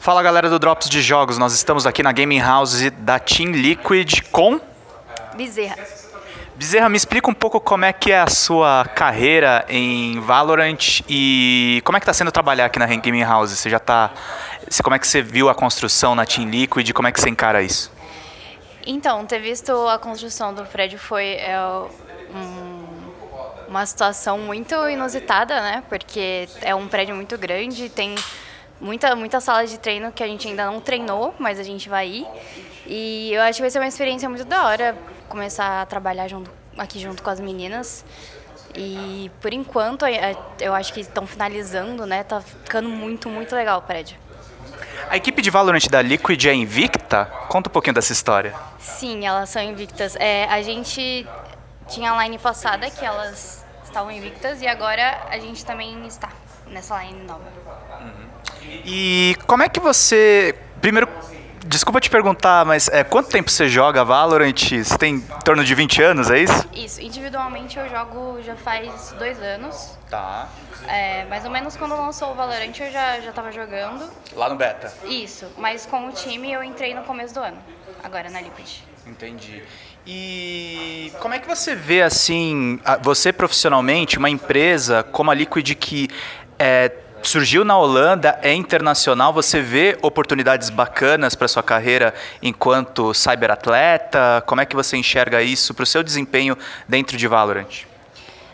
Fala galera do Drops de Jogos, nós estamos aqui na Gaming House da Team Liquid com... Bezerra. Bezerra, me explica um pouco como é que é a sua carreira em Valorant e como é que está sendo trabalhar aqui na Gaming House? Você já está... Como é que você viu a construção na Team Liquid? Como é que você encara isso? Então, ter visto a construção do prédio foi é, um, uma situação muito inusitada, né? Porque é um prédio muito grande, tem muita, muita sala de treino que a gente ainda não treinou, mas a gente vai ir. E eu acho que vai ser uma experiência muito da hora começar a trabalhar junto, aqui junto com as meninas. E por enquanto, é, eu acho que estão finalizando, né? Tá ficando muito, muito legal o prédio. A equipe de Valorant da Liquid é invicta? Conta um pouquinho dessa história. Sim, elas são invictas. É, a gente tinha a line passada que elas estavam invictas e agora a gente também está nessa line nova. Uhum. E como é que você. Primeiro, desculpa te perguntar, mas é, quanto tempo você joga Valorant? Você tem em torno de 20 anos, é isso? Isso, individualmente eu jogo já faz dois anos. Tá. É, mais ou menos quando lançou o Valorant eu já, já tava jogando. Lá no beta? Isso, mas com o time eu entrei no começo do ano, agora na Liquid. Entendi. E como é que você vê, assim, você profissionalmente, uma empresa como a Liquid que é, surgiu na Holanda, é internacional, você vê oportunidades bacanas para sua carreira enquanto cyberatleta? Como é que você enxerga isso para o seu desempenho dentro de Valorant?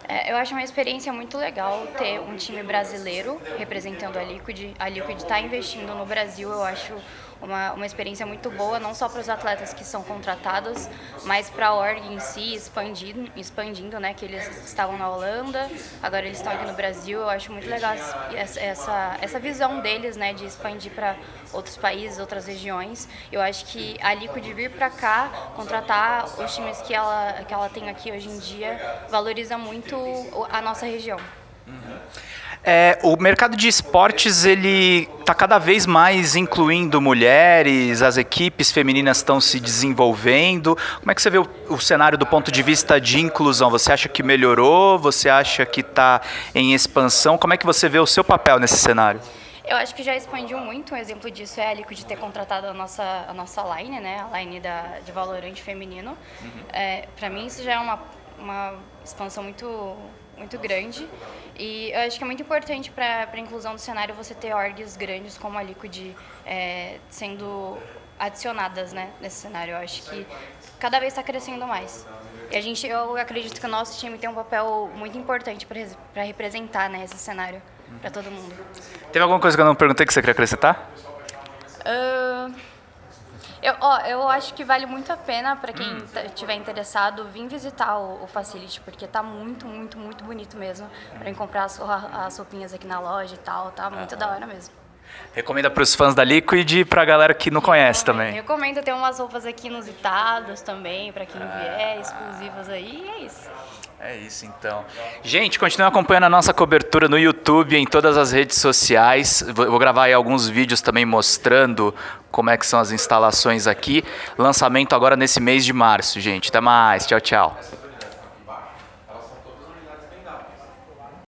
É, eu acho uma experiência muito legal ter um time brasileiro representando a Liquid. A Liquid está investindo no Brasil, eu acho uma, uma experiência muito boa, não só para os atletas que são contratados, mas para a org em si, expandindo, expandindo, né, que eles estavam na Holanda, agora eles estão aqui no Brasil. Eu acho muito legal essa, essa, essa visão deles, né, de expandir para outros países, outras regiões. Eu acho que a Liquid vir para cá, contratar os times que ela, que ela tem aqui hoje em dia, valoriza muito a nossa região. Uhum. É, o mercado de esportes ele está cada vez mais incluindo mulheres, as equipes femininas estão se desenvolvendo. Como é que você vê o, o, cenário do ponto de vista de inclusão? Você acha que melhorou? Você acha que está em expansão? Como é que você vê o seu papel nesse cenário? Eu acho que já expandiu muito. Um exemplo disso é a Liquid ter contratado a nossa, a nossa line, né? a line da, de Valorant feminino. Uhum. É, Para mim, isso já é uma, uma expansão muito muito grande. E eu acho que é muito importante para a inclusão do cenário você ter orgs grandes como a Liquid é, sendo adicionadas né, nesse cenário. Eu acho que cada vez está crescendo mais. E a gente, eu acredito que o nosso time tem um papel muito importante para representar né, esse cenário para todo mundo. Teve alguma coisa que eu não perguntei que você queria acrescentar? Eu, ó, eu acho que vale muito a pena para quem estiver hum. interessado vir visitar o, o, Facility, porque tá muito, muito, muito bonito mesmo. Para comprar as, as roupinhas aqui na loja e tal, tá muito da hora mesmo. Recomenda para os fãs da Liquid e para a galera que não conhece também. Recomendo ter umas roupas aqui inusitadas também, para quem vier, exclusivas aí, e é isso. É isso então. Gente, continue acompanhando a nossa cobertura no YouTube, em todas as redes sociais. Vou gravar aí alguns vídeos também mostrando como é que são as instalações aqui. Lançamento agora nesse mês de março, gente. Até mais. Tchau, tchau.